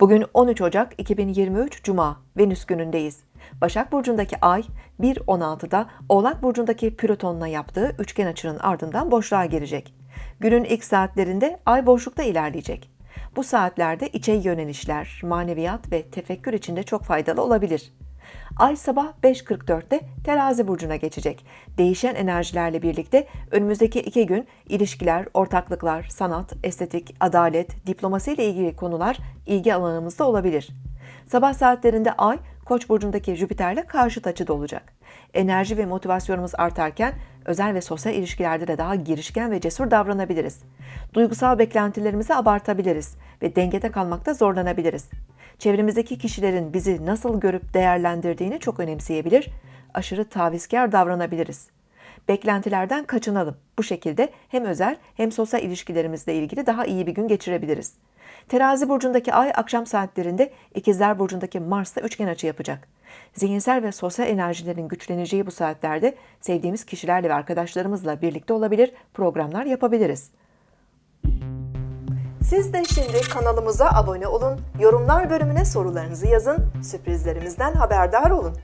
Bugün 13 Ocak 2023 Cuma, Venüs günündeyiz. Başak Burcu'ndaki Ay 1.16'da Oğlak Burcu'ndaki Plüton'la yaptığı üçgen açının ardından boşluğa girecek. Günün ilk saatlerinde Ay boşlukta ilerleyecek. Bu saatlerde içe yönelişler, maneviyat ve tefekkür içinde çok faydalı olabilir. Ay sabah 5.44'te terazi burcuna geçecek. Değişen enerjilerle birlikte önümüzdeki iki gün ilişkiler, ortaklıklar, sanat, estetik, adalet, diplomasi ile ilgili konular ilgi alanımızda olabilir. Sabah saatlerinde Ay, Koç burcundaki Jüpiter'le karşıt açıda olacak. Enerji ve motivasyonumuz artarken özel ve sosyal ilişkilerde de daha girişken ve cesur davranabiliriz. Duygusal beklentilerimizi abartabiliriz ve dengede kalmakta zorlanabiliriz. Çevremizdeki kişilerin bizi nasıl görüp değerlendirdiğini çok önemseyebilir, aşırı tavizkar davranabiliriz. Beklentilerden kaçınalım. Bu şekilde hem özel hem sosyal ilişkilerimizle ilgili daha iyi bir gün geçirebiliriz. Terazi burcundaki ay akşam saatlerinde İkizler burcundaki Mars'ta üçgen açı yapacak. Zihinsel ve sosyal enerjilerin güçleneceği bu saatlerde sevdiğimiz kişilerle ve arkadaşlarımızla birlikte olabilir, programlar yapabiliriz. Siz de şimdi kanalımıza abone olun, yorumlar bölümüne sorularınızı yazın, sürprizlerimizden haberdar olun.